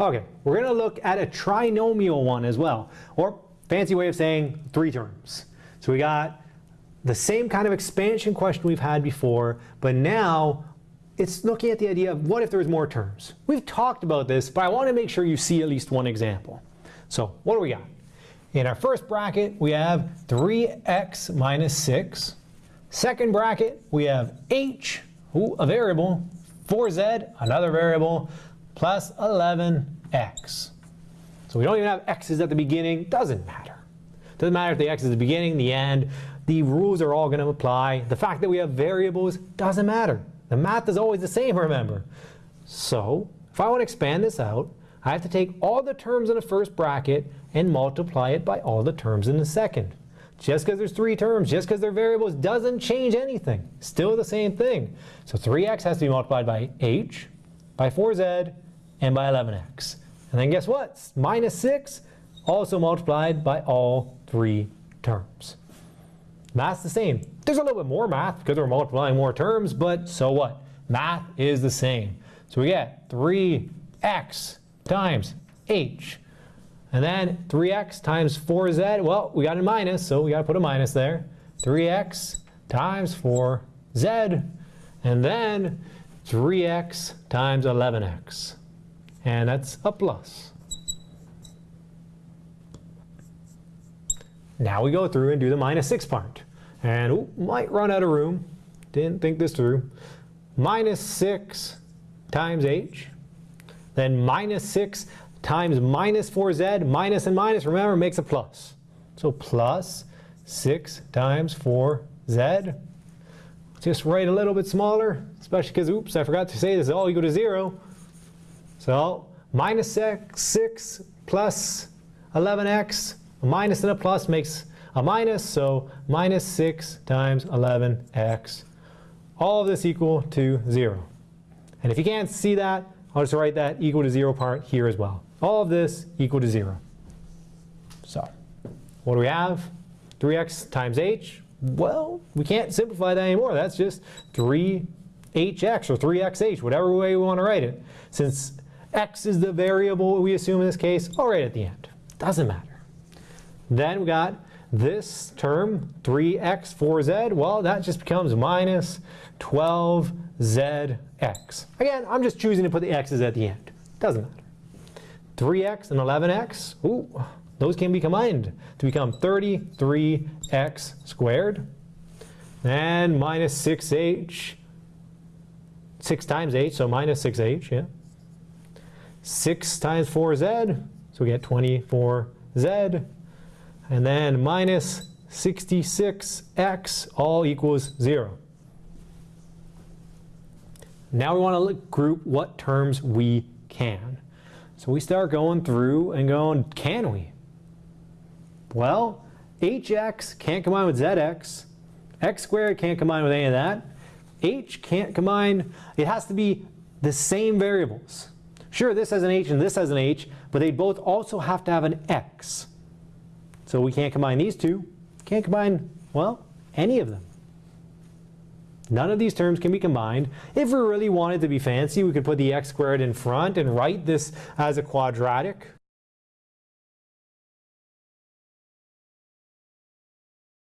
Okay, we're going to look at a trinomial one as well, or fancy way of saying three terms. So we got the same kind of expansion question we've had before, but now it's looking at the idea of what if there's more terms. We've talked about this, but I want to make sure you see at least one example. So what do we got? In our first bracket, we have 3x minus 6. Second bracket, we have h, ooh, a variable, 4z, another variable, plus 11x. So we don't even have x's at the beginning. Doesn't matter. Doesn't matter if the x is the beginning, the end. The rules are all going to apply. The fact that we have variables doesn't matter. The math is always the same, remember. So if I want to expand this out, I have to take all the terms in the first bracket and multiply it by all the terms in the second. Just because there's three terms, just because they're variables, doesn't change anything. Still the same thing. So 3x has to be multiplied by h, by 4z, and by 11x. And then guess what? Minus 6 also multiplied by all three terms. Math's the same. There's a little bit more math because we're multiplying more terms, but so what? Math is the same. So we get 3x times h. And then 3x times 4z, well, we got a minus, so we got to put a minus there. 3x times 4z, and then 3x times 11x. And that's a plus. Now we go through and do the minus 6 part. And ooh, might run out of room. Didn't think this through. Minus 6 times h. Then minus 6 times minus 4z. Minus and minus, remember, makes a plus. So plus 6 times 4z. Just write a little bit smaller, especially because, oops, I forgot to say this is all equal to 0. So minus x, minus 6 plus 11x, a minus and a plus makes a minus, so minus 6 times 11x. All of this equal to 0. And if you can't see that, I'll just write that equal to 0 part here as well. All of this equal to 0. So what do we have? 3x times h. Well, we can't simplify that anymore. That's just 3hx or 3xh, whatever way we want to write it. Since x is the variable we assume in this case, I'll write it at the end. Doesn't matter. Then we got this term, 3x, 4z, well, that just becomes minus 12zx. Again, I'm just choosing to put the x's at the end. Doesn't matter. 3x and 11x, ooh, those can be combined to become 33x squared. And minus 6h, 6 times h, so minus 6h, yeah. 6 times 4z, so we get 24z and then minus 66x all equals 0. Now we want to group what terms we can. So we start going through and going, can we? Well, hx can't combine with zx. x squared can't combine with any of that. h can't combine. It has to be the same variables. Sure, this has an h and this has an h, but they both also have to have an x. So we can't combine these two. Can't combine, well, any of them. None of these terms can be combined. If we really wanted to be fancy, we could put the x squared in front and write this as a quadratic.